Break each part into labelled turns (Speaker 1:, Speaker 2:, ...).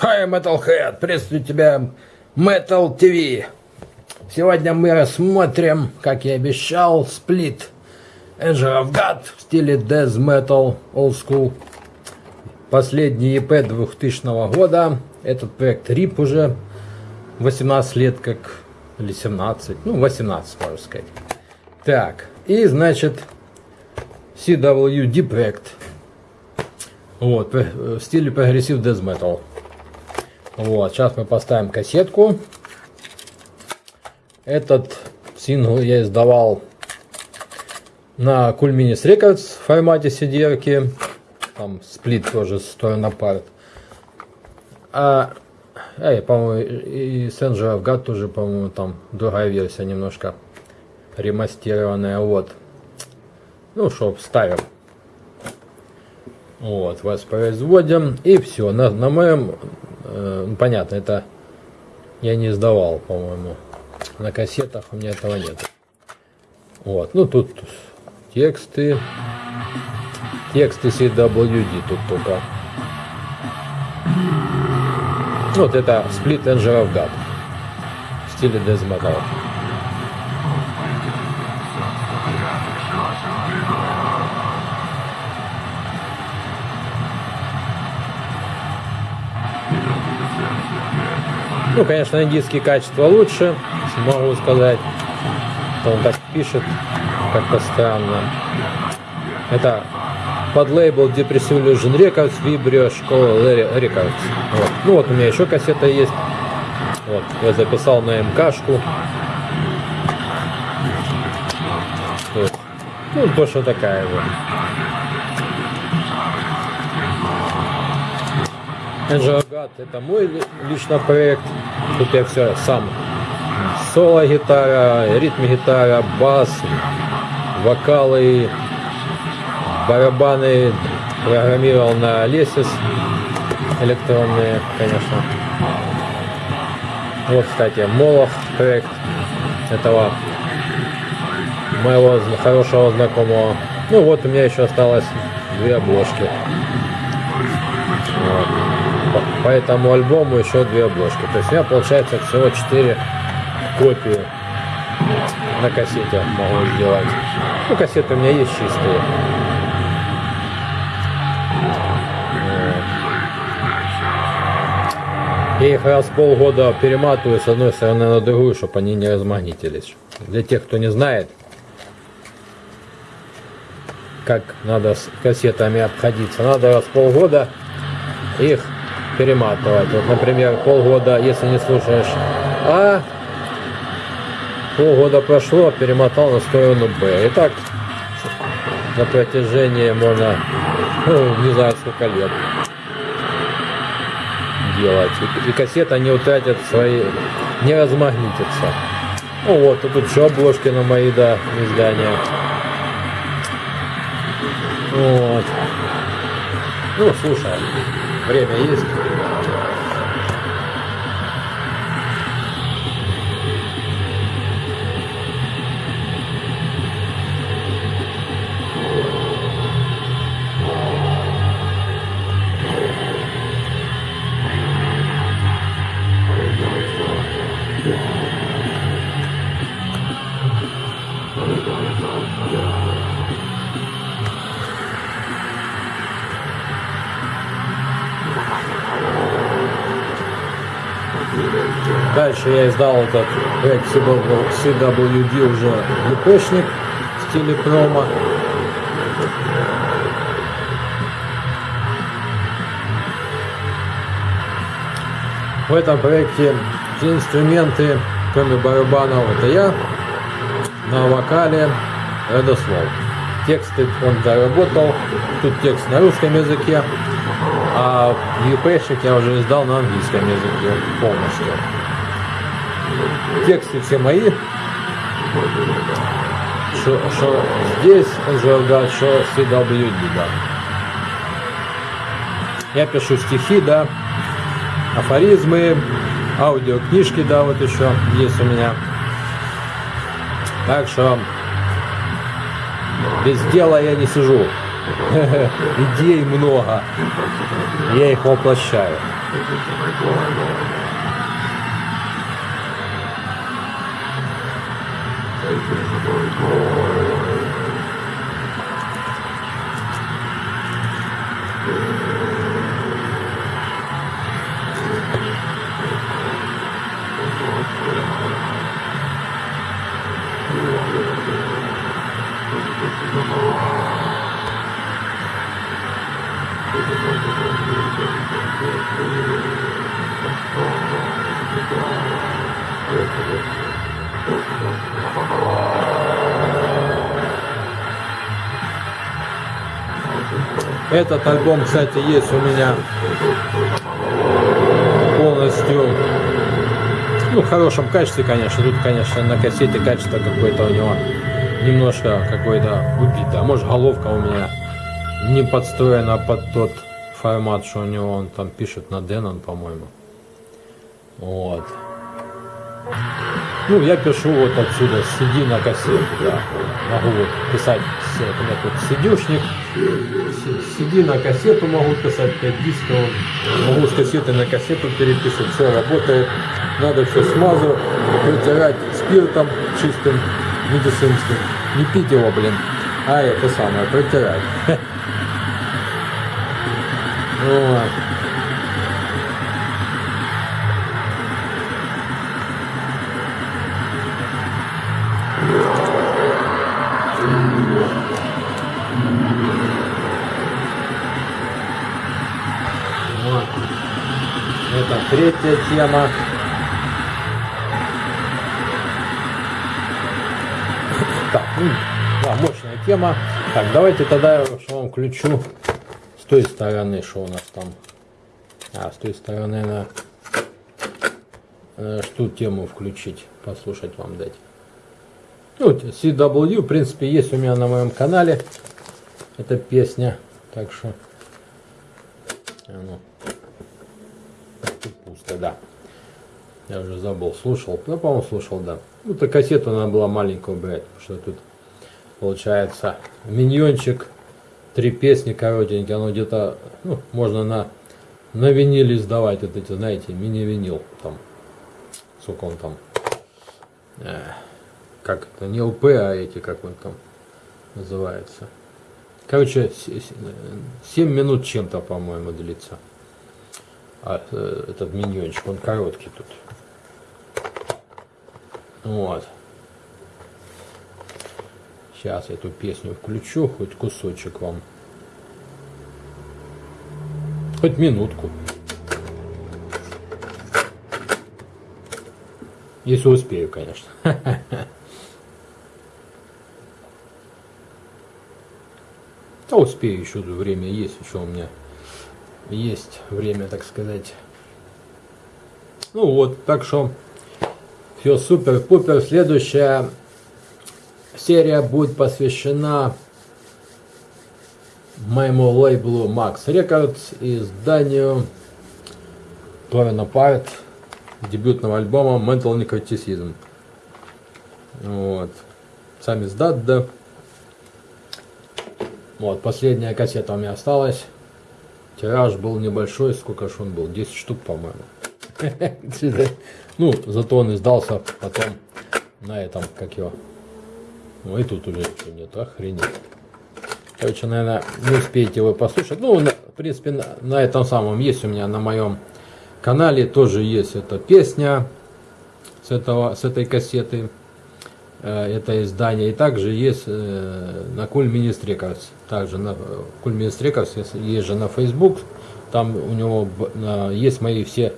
Speaker 1: Hi, Metalhead! Приветствую тебя, Metal TV! Сегодня мы рассмотрим, как я обещал, сплит Angel of God в стиле Death Metal Old School. Последний EP 2000 года. Этот проект RIP уже 18 лет как, или 17, ну 18 можно сказать. Так, и значит CWD проект. Вот, в стиле прогрессив Death Metal. Вот, сейчас мы поставим кассетку. Этот сингл я издавал на Minis Records в формате cd -ки. Там сплит тоже сторона парт. А, эй, по-моему, и of God тоже, по-моему, там другая версия немножко ремастированная. Вот. Ну, что, ставим. Вот, воспроизводим. И все. На, на моем ну, понятно, это я не издавал, по-моему. На кассетах у меня этого нет. Вот, ну тут тексты. Тексты CWD тут только. Вот это Split Engine of God в стиле Death Metal. Ну, конечно, индийские качества лучше, могу сказать. Он так пишет, как-то странно. Это под лейбл Depressive Illusion Records, Vibrio, школа Records. Вот. Ну вот у меня еще кассета есть. Вот, я записал на МКшку. Вот. Ну, точно такая вот. Энджиогат это мой личный проект. Тут я все сам. Соло гитара, ритм гитара, бас, вокалы, барабаны программировал на Лесис электронные, конечно. Вот, кстати, Молох проект этого моего хорошего знакомого. Ну вот у меня еще осталось две обложки. По этому альбому еще две обложки. То есть у меня получается всего 4 копии на кассете могу сделать. Ну, кассеты у меня есть чистые. Я их раз полгода перематываю с одной стороны на другую, чтобы они не размагнитились. Для тех, кто не знает, как надо с кассетами обходиться, надо раз полгода их перематывать. Вот, например, полгода, если не слушаешь А, полгода прошло, перемотал на сторону Б. И так на протяжении можно, ну, не знаю сколько лет делать. И, и кассета не утратит свои, не размагнитится. Ну вот, тут еще обложки на мои, да, издания. Вот. Ну, слушай. Время есть. Дальше я издал этот проект CWD уже епшник в стиле промо. В этом проекте все инструменты, кроме барабанов, это я. На вокале Радослав. Тексты он доработал. Тут текст на русском языке. А епшник я уже издал на английском языке полностью. Тексты все мои. Что здесь Анжелгад, что CWD, да. Я пишу стихи, да, афоризмы, аудиокнижки, да, вот еще есть у меня. Так что без дела я не сижу. Идей много. Я их воплощаю. Этот альбом, кстати, есть у меня полностью ну, в хорошем качестве, конечно. Тут, конечно, на кассете качество какое-то у него немножко какое-то убито. А может, головка у меня не подстроена под тот формат, что у него он там пишет на Denon, по-моему. Вот. Ну, я пишу вот отсюда, сиди на кассету, да. Могу вот писать, у меня тут сидюшник, сиди на кассету могу писать, 5 дисков, могу с кассеты на кассету переписывать, все работает. Надо все смазывать, протирать спиртом чистым, медицинским. Не пить его, блин, а это самое, протирать. Вот. Это третья тема. Так, ну, да, мощная тема. Так, давайте тогда я вам включу с той стороны, что у нас там. А, с той стороны, на э, что тему включить, послушать вам дать. Ну, CW, в принципе, есть у меня на моем канале. Эта песня. Так что... Ну пусто, да. Я уже забыл, слушал. Ну, по-моему, слушал, да. Ну, то кассету надо было маленькую брать, что тут получается миньончик, три песни коротенькие, оно где-то, ну, можно на, на виниле сдавать, вот эти, знаете, мини-винил, там, сколько он там, э, как это, не ЛП, а эти, как он там называется. Короче, 7 минут чем-то, по-моему, длится а, э, этот миньончик, он короткий тут. Вот. Сейчас эту песню включу, хоть кусочек вам. Хоть минутку. Если успею, конечно. А успею еще, время есть еще у меня есть время, так сказать. Ну вот, так что все супер-пупер. Следующая серия будет посвящена моему лейблу Max Records и изданию Торина Парт дебютного альбома Mental Necroticism. Вот. Сам издат, да. Вот, последняя кассета у меня осталась. Тираж был небольшой, сколько ж он был? 10 штук, по-моему. Ну, зато он издался потом на этом, как его. Ну и тут уже нет, охренеть. Короче, наверное, не успеете вы послушать. Ну, в принципе, на, на этом самом есть у меня на моем канале тоже есть эта песня с, этого, с этой кассеты. Э, это издание. И также есть э, на Records. Также на Minist Records есть же на Facebook. Там у него есть мои все,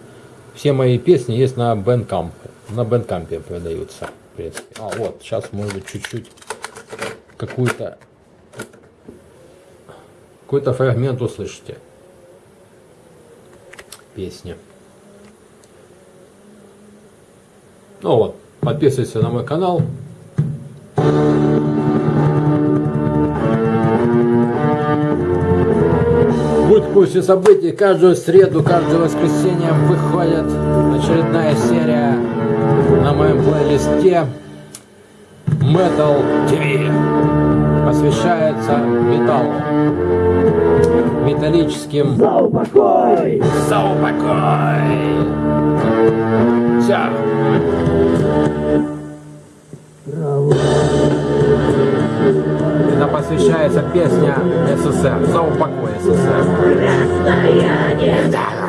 Speaker 1: все мои песни есть на Bandcamp. На Bandcamp продаются. Принципе. А вот, сейчас может быть чуть-чуть какую-то какой-то фрагмент услышите. Песни. Ну вот, подписывайтесь на мой канал. Будь в курсе событий. Каждую среду, каждое воскресенье выходит очередная серия на моем плейлисте Metal TV. посвящается металлу. Металлическим...
Speaker 2: За упокой!
Speaker 1: За упокой! Все. Это посвящается песня СССР. За упокой СССР.
Speaker 2: Расстояние!